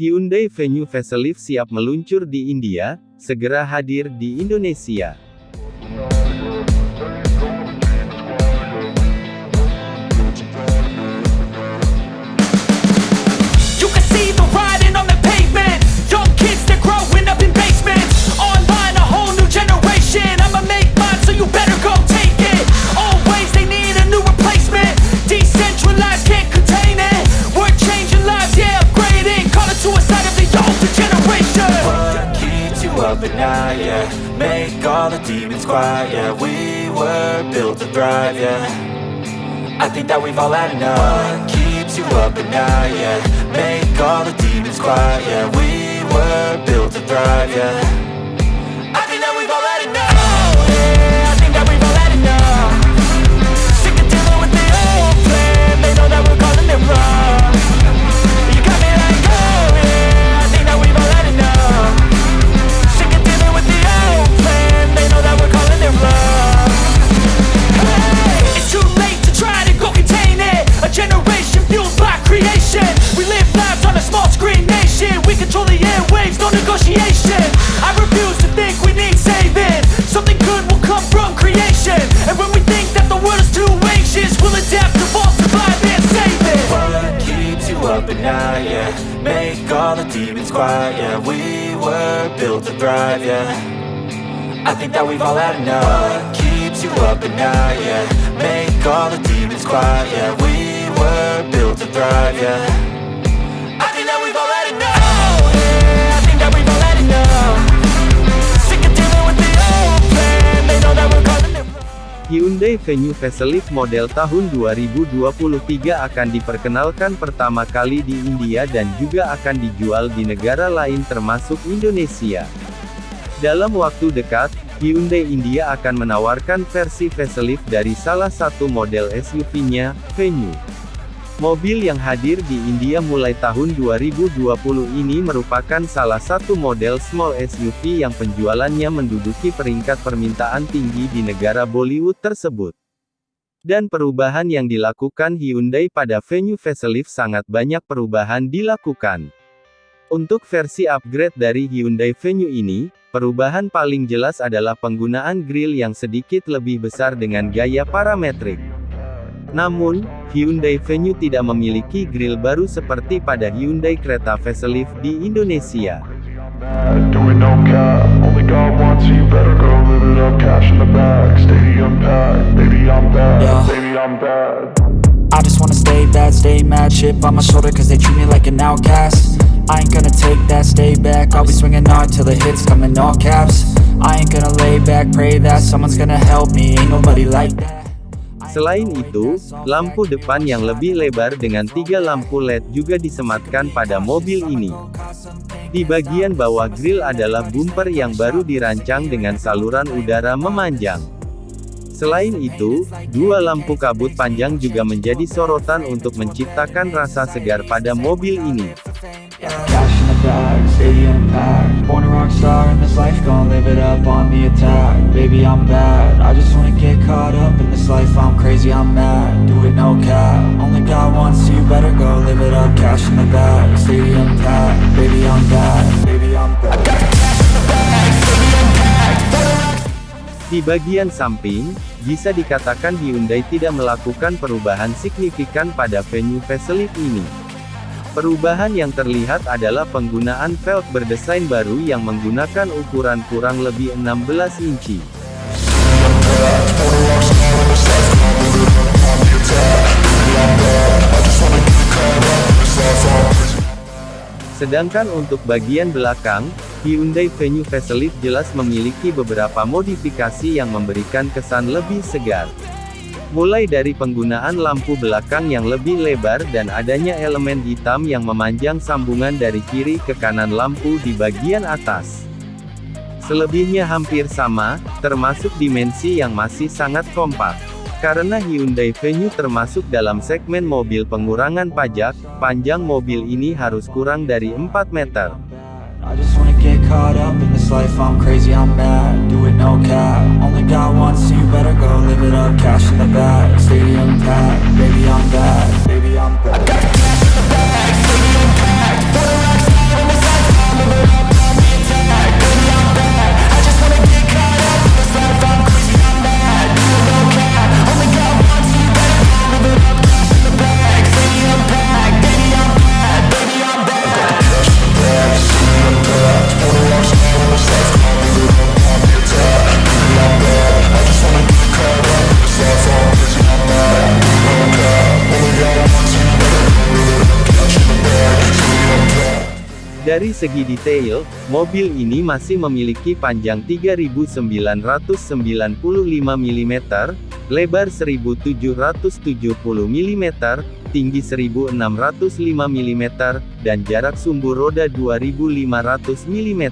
Hyundai Venue Facelift siap meluncur di India, segera hadir di Indonesia. Quiet, yeah We were built to thrive, yeah. I think that we've all had enough. What keeps you up at night, yeah? Make all the demons quiet, yeah. We were built to thrive, yeah thrive, yeah. I think that we've all had enough. What keeps you up at night, yeah. Make all the demons quiet, yeah. We were built to thrive, yeah. Hyundai Venue Facelift model tahun 2023 akan diperkenalkan pertama kali di India dan juga akan dijual di negara lain termasuk Indonesia. Dalam waktu dekat, Hyundai India akan menawarkan versi facelift dari salah satu model SUV-nya, Venue. Mobil yang hadir di India mulai tahun 2020 ini merupakan salah satu model small SUV yang penjualannya menduduki peringkat permintaan tinggi di negara Bollywood tersebut. Dan perubahan yang dilakukan Hyundai pada Venue Facelift sangat banyak perubahan dilakukan. Untuk versi upgrade dari Hyundai Venue ini, perubahan paling jelas adalah penggunaan grill yang sedikit lebih besar dengan gaya parametrik. Namun, Hyundai Venue tidak memiliki grill baru seperti pada Hyundai Creta Facelift di Indonesia. I just wanna stay bad, stay mad. Chip on my shoulder cause they treat me like an outcast I ain't gonna take that, stay back I'll be swinging hard till the hits come in all caps I ain't gonna lay back, pray that someone's gonna help me Ain't nobody like that Selain itu, lampu depan yang lebih lebar dengan tiga lampu LED juga disematkan pada mobil ini. Di bagian bawah grill adalah bumper yang baru dirancang dengan saluran udara memanjang. Selain itu, dua lampu kabut panjang juga menjadi sorotan untuk menciptakan rasa segar pada mobil ini. Cash in the bag, stadium packed Born a rock star in this life, gon' live it up on the attack Baby, I'm bad, I just wanna get caught up in this life I'm crazy, I'm mad, do it no cap Only God wants you, better go live it up Cash in the bag, stadium packed Baby, I'm bad, baby, I'm bad Di bagian samping, bisa dikatakan Hyundai tidak melakukan perubahan signifikan pada venue facelift ini. Perubahan yang terlihat adalah penggunaan velg berdesain baru yang menggunakan ukuran kurang lebih 16 inci. Sedangkan untuk bagian belakang, Hyundai Venue Facelift jelas memiliki beberapa modifikasi yang memberikan kesan lebih segar. Mulai dari penggunaan lampu belakang yang lebih lebar dan adanya elemen hitam yang memanjang sambungan dari kiri ke kanan lampu di bagian atas. Selebihnya hampir sama, termasuk dimensi yang masih sangat kompak. Karena Hyundai Venue termasuk dalam segmen mobil pengurangan pajak, panjang mobil ini harus kurang dari 4 meter. Life, I'm crazy, I'm mad Do it no cap, only got one, wants you, better go live it up. Cash in the bag, stadium packed. Baby, I'm bad, baby, I'm bad Dari segi detail, mobil ini masih memiliki panjang 3995 mm, lebar 1770 mm, tinggi 1605 mm, dan jarak sumbu roda 2500 mm.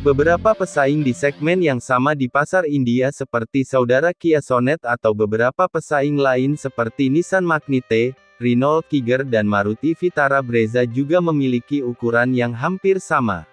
Beberapa pesaing di segmen yang sama di pasar India seperti saudara Kia Sonet atau beberapa pesaing lain seperti Nissan Magnite, Renault Kiger dan Maruti Vitara Brezza juga memiliki ukuran yang hampir sama.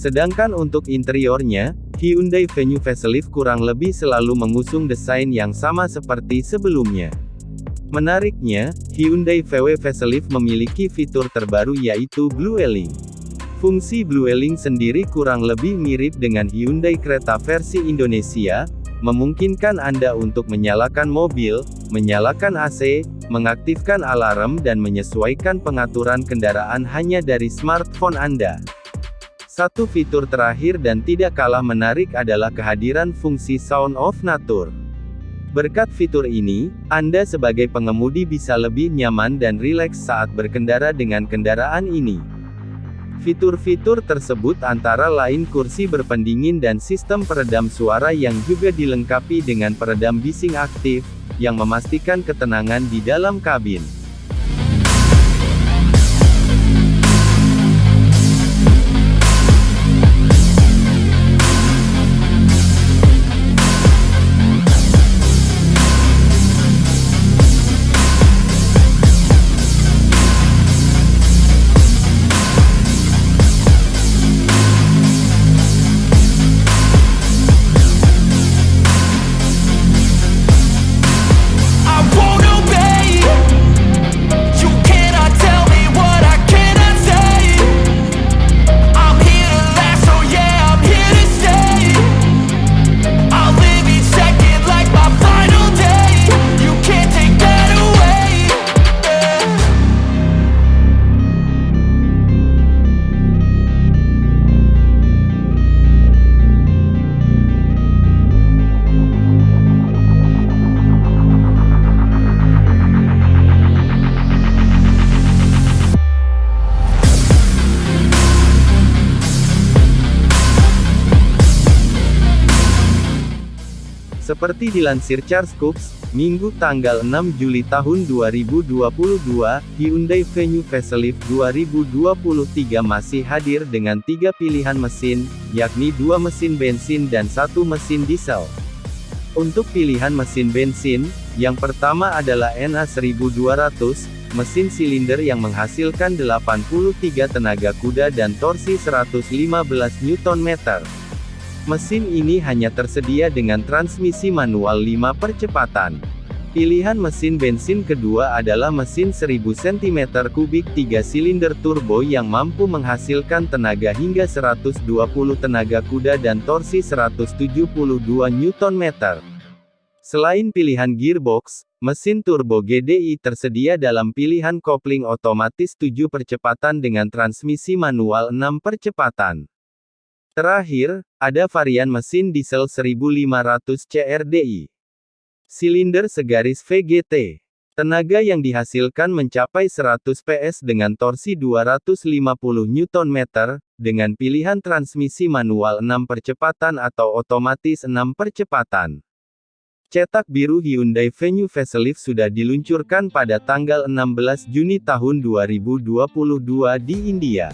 Sedangkan untuk interiornya, Hyundai Venue Facelift kurang lebih selalu mengusung desain yang sama seperti sebelumnya. Menariknya, Hyundai VW Facelift memiliki fitur terbaru yaitu Blueling. Fungsi Blueling sendiri kurang lebih mirip dengan Hyundai Creta versi Indonesia, memungkinkan Anda untuk menyalakan mobil, menyalakan AC, mengaktifkan alarm dan menyesuaikan pengaturan kendaraan hanya dari smartphone Anda. Satu fitur terakhir dan tidak kalah menarik adalah kehadiran fungsi Sound of Nature. Berkat fitur ini, Anda sebagai pengemudi bisa lebih nyaman dan rileks saat berkendara dengan kendaraan ini. Fitur-fitur tersebut antara lain kursi berpendingin dan sistem peredam suara yang juga dilengkapi dengan peredam bising aktif, yang memastikan ketenangan di dalam kabin. Seperti dilansir Charles Cooks, Minggu tanggal 6 Juli tahun 2022, Hyundai Venue Facelift 2023 masih hadir dengan tiga pilihan mesin, yakni dua mesin bensin dan satu mesin diesel. Untuk pilihan mesin bensin, yang pertama adalah NA1200, mesin silinder yang menghasilkan 83 tenaga kuda dan torsi 115 Nm. Mesin ini hanya tersedia dengan transmisi manual 5 percepatan. Pilihan mesin bensin kedua adalah mesin 1000 cm3 3 silinder turbo yang mampu menghasilkan tenaga hingga 120 tenaga kuda dan torsi 172 Nm. Selain pilihan gearbox, mesin turbo GDI tersedia dalam pilihan kopling otomatis 7 percepatan dengan transmisi manual 6 percepatan. Terakhir, ada varian mesin diesel 1500 CRDI. Silinder segaris VGT. Tenaga yang dihasilkan mencapai 100 PS dengan torsi 250 Nm, dengan pilihan transmisi manual 6 percepatan atau otomatis 6 percepatan. Cetak biru Hyundai Venue Facelift sudah diluncurkan pada tanggal 16 Juni tahun 2022 di India.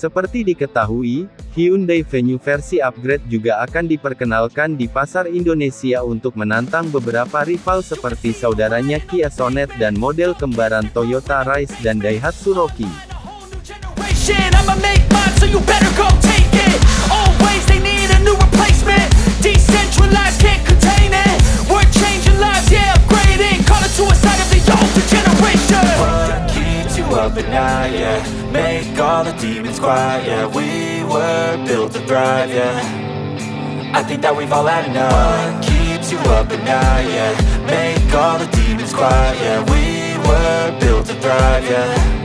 Seperti diketahui, Hyundai Venue versi upgrade juga akan diperkenalkan di pasar Indonesia untuk menantang beberapa rival seperti saudaranya Kia Sonet dan model kembaran Toyota Rise dan Daihatsu Rocky. now, yeah. Make all the demons quiet, yeah. We were built to thrive, yeah. I think that we've all had enough. What keeps you up at night, yeah? Make all the demons quiet, yeah. We were built to thrive, yeah.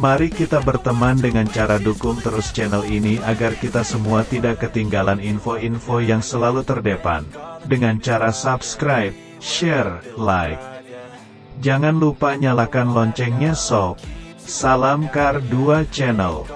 Mari kita berteman dengan cara dukung terus channel ini agar kita semua tidak ketinggalan info-info yang selalu terdepan. Dengan cara subscribe, share, like. Jangan lupa nyalakan loncengnya sob. Salam Kar 2 Channel.